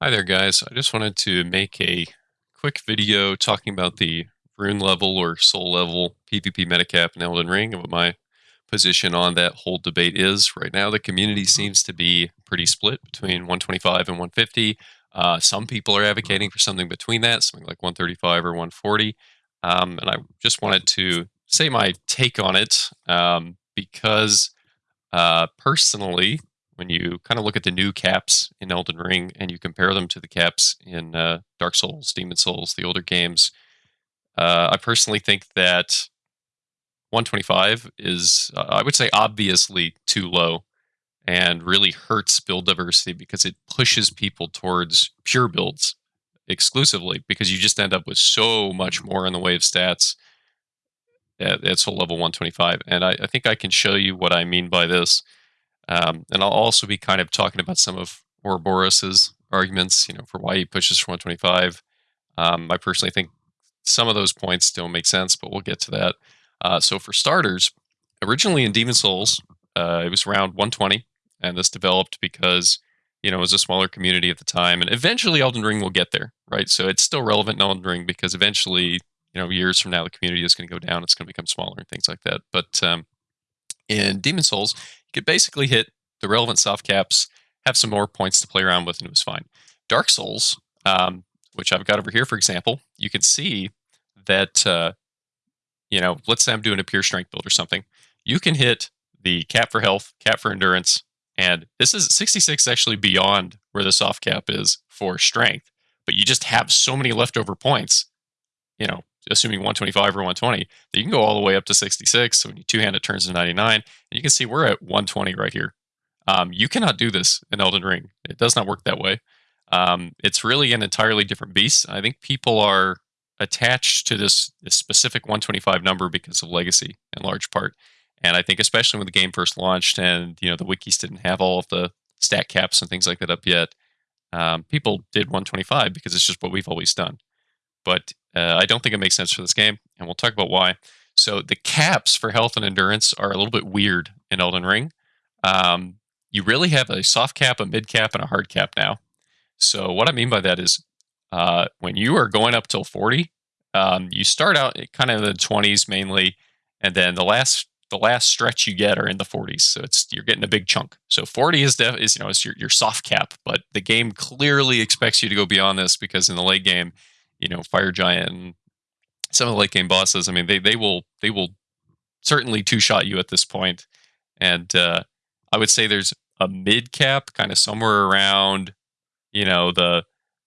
Hi there, guys. I just wanted to make a quick video talking about the rune level or soul level PvP metacap in Elden Ring and what my position on that whole debate is. Right now, the community seems to be pretty split between 125 and 150. Uh, some people are advocating for something between that, something like 135 or 140. Um, and I just wanted to say my take on it um, because uh, personally, when you kind of look at the new caps in Elden Ring and you compare them to the caps in uh, Dark Souls, Demon Souls, the older games, uh, I personally think that 125 is, uh, I would say, obviously too low and really hurts build diversity because it pushes people towards pure builds exclusively because you just end up with so much more in the way of stats at, at soul level 125. And I, I think I can show you what I mean by this um, and I'll also be kind of talking about some of Ouroboros' arguments, you know, for why he pushes for 125. Um, I personally think some of those points don't make sense, but we'll get to that. Uh, so for starters, originally in Demon Souls, uh, it was around 120, and this developed because you know it was a smaller community at the time, and eventually Elden Ring will get there, right? So it's still relevant in Elden Ring because eventually, you know, years from now, the community is going to go down, it's going to become smaller and things like that. But um, in Demon Souls, could basically hit the relevant soft caps, have some more points to play around with, and it was fine. Dark Souls, um, which I've got over here, for example, you can see that, uh, you know, let's say I'm doing a pure strength build or something. You can hit the cap for health, cap for endurance, and this is 66 actually beyond where the soft cap is for strength, but you just have so many leftover points, you know, assuming 125 or 120, that you can go all the way up to 66. So when you two hand it turns to 99. And you can see we're at 120 right here. Um, you cannot do this in Elden Ring. It does not work that way. Um, it's really an entirely different beast. I think people are attached to this, this specific 125 number because of legacy in large part. And I think especially when the game first launched and you know the wikis didn't have all of the stat caps and things like that up yet, um, people did 125 because it's just what we've always done. But uh, I don't think it makes sense for this game, and we'll talk about why. So the caps for health and endurance are a little bit weird in Elden Ring. Um, you really have a soft cap, a mid cap, and a hard cap now. So what I mean by that is uh, when you are going up till 40, um, you start out kind of in the 20s mainly, and then the last the last stretch you get are in the 40s. So it's you're getting a big chunk. So 40 is def, is you know is your your soft cap, but the game clearly expects you to go beyond this because in the late game you know, Fire Giant and some of the late game bosses. I mean, they they will they will certainly two shot you at this point, and uh, I would say there's a mid cap, kind of somewhere around, you know, the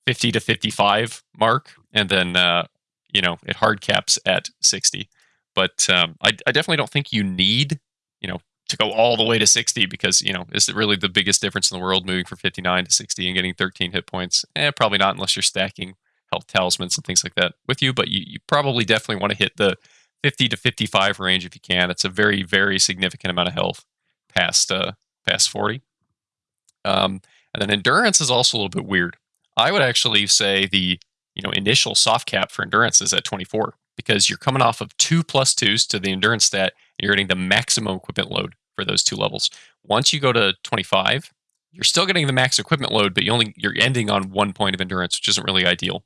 50 to 55 mark, and then uh, you know it hard caps at 60. But um, I, I definitely don't think you need, you know, to go all the way to 60 because you know is it really the biggest difference in the world moving from 59 to 60 and getting 13 hit points eh probably not unless you're stacking health talismans and things like that with you, but you, you probably definitely want to hit the 50 to 55 range if you can. It's a very, very significant amount of health past uh, past 40. Um, and then endurance is also a little bit weird. I would actually say the you know initial soft cap for endurance is at 24 because you're coming off of two plus twos to the endurance stat and you're getting the maximum equipment load for those two levels. Once you go to 25, you're still getting the max equipment load, but you only you're ending on one point of endurance, which isn't really ideal.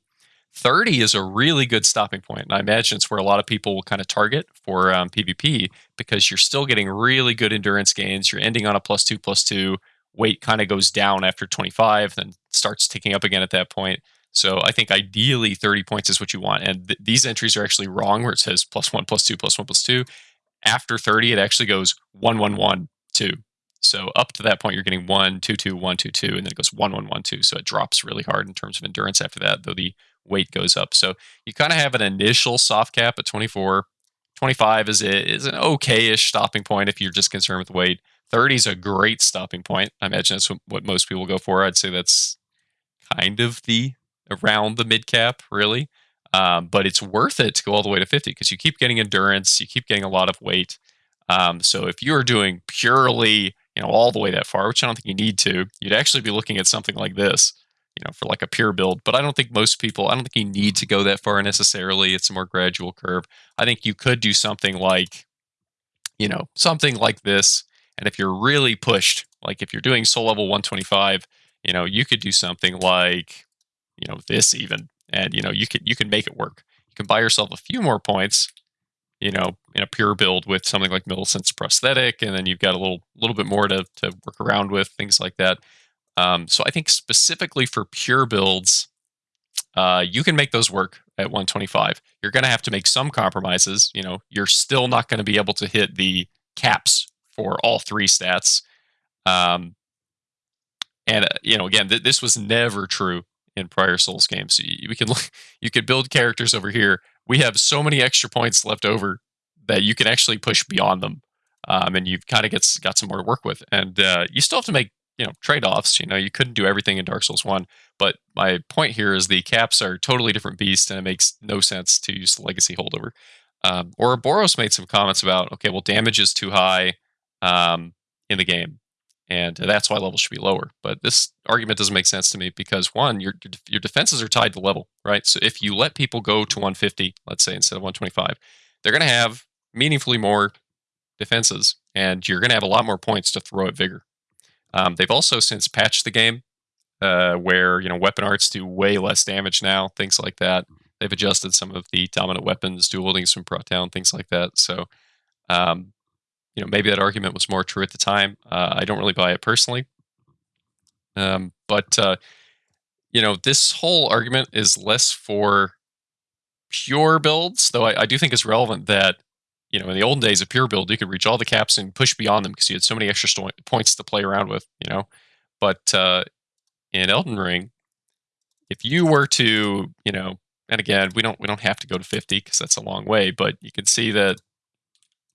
30 is a really good stopping point. And I imagine it's where a lot of people will kind of target for um, PvP because you're still getting really good endurance gains. You're ending on a plus two, plus two. Weight kind of goes down after 25, then starts ticking up again at that point. So I think ideally 30 points is what you want. And th- these entries are actually wrong where it says plus one, plus two, plus one, plus two. After 30, it actually goes one, one, one, two. So up to that point, you're getting one, two, two, one, two, two, and then it goes one, one, one, two. So it drops really hard in terms of endurance after that, though the weight goes up. So you kind of have an initial soft cap at 24. 25 is is an okay-ish stopping point if you're just concerned with weight. 30 is a great stopping point. I imagine that's what most people go for. I'd say that's kind of the around the mid cap, really. Um, but it's worth it to go all the way to 50 because you keep getting endurance, you keep getting a lot of weight. Um, so if you're doing purely, you know, all the way that far, which I don't think you need to, you'd actually be looking at something like this you know, for like a pure build. But I don't think most people, I don't think you need to go that far necessarily. It's a more gradual curve. I think you could do something like, you know, something like this. And if you're really pushed, like if you're doing soul level 125, you know, you could do something like, you know, this even, and you know, you can you can make it work. You can buy yourself a few more points, you know, in a pure build with something like Millicent's prosthetic, and then you've got a little little bit more to to work around with things like that. Um, so I think specifically for pure builds, uh, you can make those work at 125. You're going to have to make some compromises. You know, you're still not going to be able to hit the caps for all three stats. Um, and uh, you know, again, th- this was never true in prior Souls games. You, we can you could build characters over here. We have so many extra points left over that you can actually push beyond them, um, and you've kind of got got some more to work with. And uh, you still have to make you know trade offs. You know, you couldn't do everything in Dark Souls One. But my point here is the caps are totally different beast, and it makes no sense to use the legacy holdover. Um, Ouroboros made some comments about okay, well, damage is too high um, in the game, and that's why levels should be lower. But this argument doesn't make sense to me because one, your your defenses are tied to level, right? So if you let people go to 150, let's say instead of 125, they're going to have meaningfully more defenses, and you're going to have a lot more points to throw at vigor. Um, they've also since patched the game uh, where you know weapon arts do way less damage now, things like that. They've adjusted some of the dominant weapons, dual wielding from down, things like that. So, um, you know, maybe that argument was more true at the time. Uh, I don't really buy it personally, um, but uh, you know, this whole argument is less for pure builds, though I, I do think it's relevant that you know in the old days of pure build you could reach all the caps and push beyond them because you had so many extra sto- points to play around with. You know, but uh, in Elden Ring, if you were to, you know, and again, we don't we don't have to go to 50 because that's a long way, but you can see that,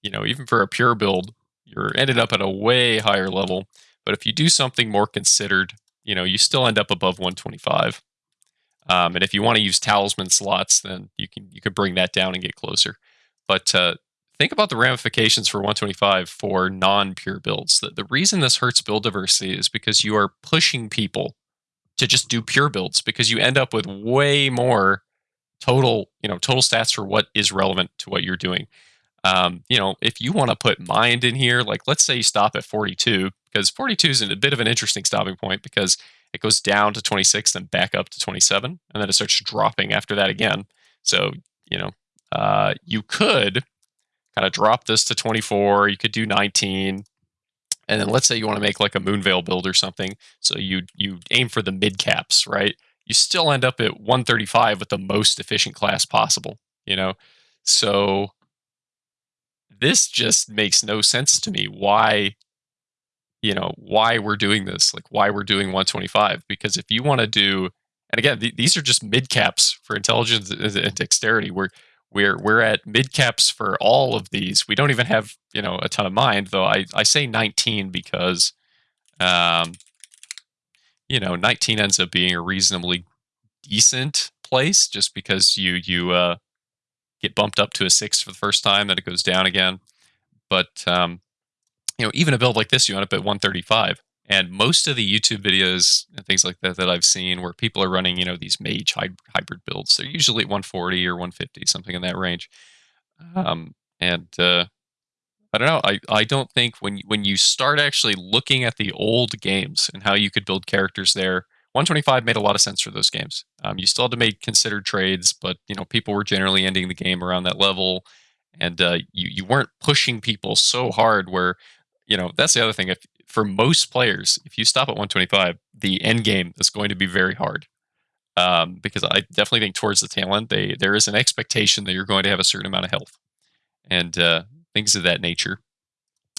you know, even for a pure build, you're ended up at a way higher level. But if you do something more considered, you know, you still end up above 125. Um, and if you want to use talisman slots, then you can you could bring that down and get closer. But uh, think about the ramifications for 125 for non-pure builds. The, the reason this hurts build diversity is because you are pushing people to just do pure builds because you end up with way more total, you know, total stats for what is relevant to what you're doing. Um, you know, if you want to put mind in here, like let's say you stop at 42, because 42 is a bit of an interesting stopping point because it goes down to 26, then back up to 27, and then it starts dropping after that again. So, you know, uh, you could kind of drop this to 24, you could do 19, and then let's say you want to make like a Moonveil build or something. So you you aim for the mid caps, right? You still end up at 135 with the most efficient class possible, you know? So this just makes no sense to me why you know why we're doing this like why we're doing 125 because if you want to do and again th- these are just mid caps for intelligence and dexterity we're we're we're at mid caps for all of these. We don't even have you know a ton of mind though. I I say 19 because, um, you know, 19 ends up being a reasonably decent place just because you you uh, get bumped up to a six for the first time, then it goes down again. But um, you know, even a build like this, you end up at 135. And most of the YouTube videos and things like that that I've seen where people are running, you know, these mage hybrid builds, they're usually at 140 or 150, something in that range. Um, and uh, I don't know. I, I don't think when when you start actually looking at the old games and how you could build characters there, 125 made a lot of sense for those games. Um, you still had to make considered trades, but you know people were generally ending the game around that level, and uh, you you weren't pushing people so hard where you know that's the other thing. If for most players, if you stop at 125, the end game is going to be very hard. Um, because I definitely think towards the tail end, they there is an expectation that you're going to have a certain amount of health and uh, things of that nature.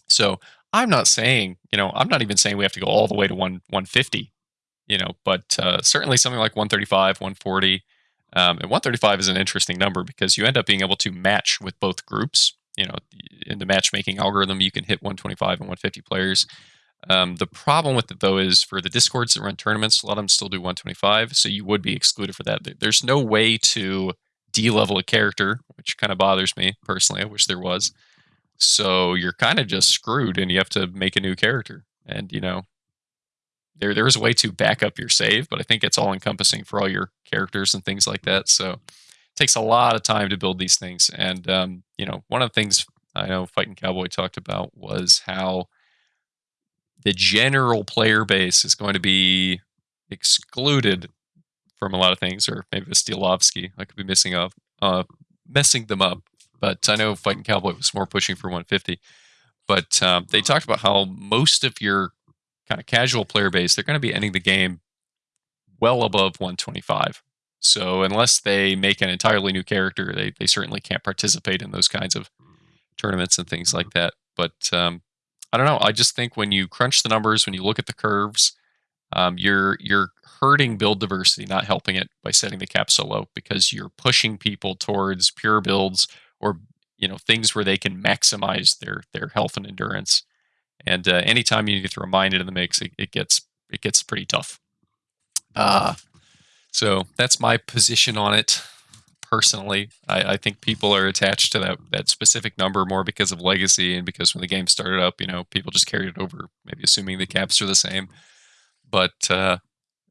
So I'm not saying, you know, I'm not even saying we have to go all the way to one 150, you know, but uh, certainly something like 135, 140. Um, and 135 is an interesting number because you end up being able to match with both groups. You know, in the matchmaking algorithm, you can hit 125 and 150 players. Um, the problem with it though is for the discords that run tournaments, a lot of them still do 125, so you would be excluded for that. There's no way to de-level a character, which kind of bothers me personally. I wish there was. So you're kind of just screwed, and you have to make a new character. And you know, there there is a way to back up your save, but I think it's all encompassing for all your characters and things like that. So it takes a lot of time to build these things. And um, you know, one of the things I know Fighting Cowboy talked about was how the general player base is going to be excluded from a lot of things, or maybe a Stielovski. I could be missing up, uh, messing them up. But I know Fighting Cowboy was more pushing for 150. But um, they talked about how most of your kind of casual player base, they're going to be ending the game well above 125. So unless they make an entirely new character, they, they certainly can't participate in those kinds of tournaments and things like that. But um, I don't know. I just think when you crunch the numbers, when you look at the curves, um, you're you're hurting build diversity, not helping it by setting the cap so low because you're pushing people towards pure builds or you know things where they can maximize their their health and endurance. And uh, anytime you throw a mine into the mix, it, it gets it gets pretty tough. Uh, so that's my position on it. Personally, I, I, think people are attached to that that specific number more because of legacy and because when the game started up, you know, people just carried it over, maybe assuming the caps are the same. But uh,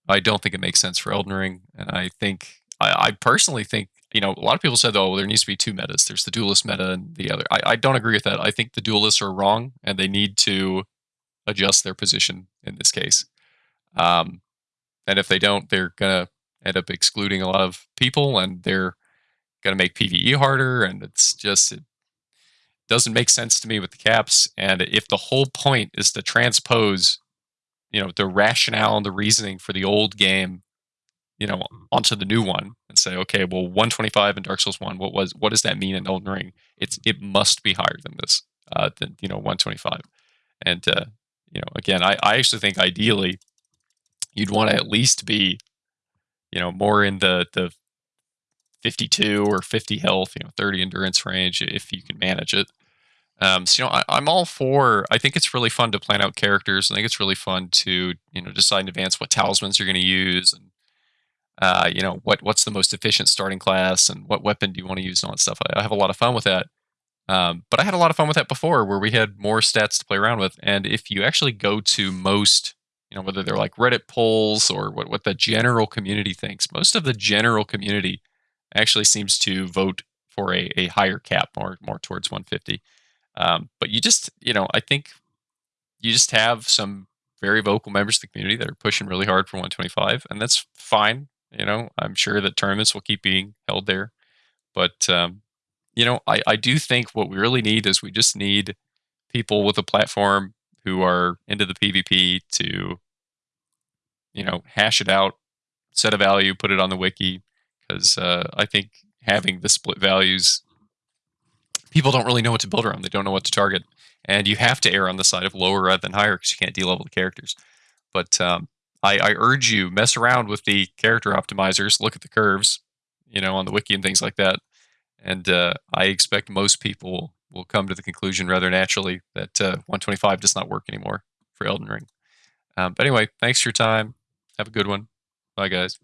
I don't think it makes sense for Elden Ring, and I think I, I, personally think you know a lot of people said, oh, well, there needs to be two metas. There's the duelist meta and the other. I, I don't agree with that. I think the duelists are wrong, and they need to adjust their position in this case. Um, and if they don't, they're gonna end up excluding a lot of people, and they're gonna make PVE harder. And it's just it doesn't make sense to me with the caps. And if the whole point is to transpose, you know, the rationale and the reasoning for the old game, you know, onto the new one, and say, okay, well, 125 in Dark Souls One, what was what does that mean in Elden Ring? It's it must be higher than this, uh, than you know, 125. And uh, you know, again, I, I actually think ideally you'd want to at least be, you know, more in the the 52 or 50 health, you know, 30 endurance range if you can manage it. Um, so you know, I, am all for. I think it's really fun to plan out characters. I think it's really fun to you know decide in advance what talismans you're going to use and uh, you know what what's the most efficient starting class and what weapon do you want to use and all that stuff. I, I have a lot of fun with that. Um, but I had a lot of fun with that before, where we had more stats to play around with. And if you actually go to most you know whether they're like reddit polls or what, what the general community thinks most of the general community actually seems to vote for a, a higher cap more more towards 150 um, but you just you know i think you just have some very vocal members of the community that are pushing really hard for 125 and that's fine you know i'm sure that tournaments will keep being held there. But um, you know I, I do think what we really need is we just need people with a platform who are into the PvP to, you know, hash it out, set a value, put it on the wiki, because uh, I think having the split values, people don't really know what to build around. They don't know what to target, and you have to err on the side of lower rather than higher because you can't de-level the characters. But um, I, I urge you mess around with the character optimizers, look at the curves, you know, on the wiki and things like that. And uh, I expect most people will come to the conclusion rather naturally that uh, 125 does not work anymore for Elden Ring. Um, but anyway, thanks for your time. Have a good one. Bye, guys.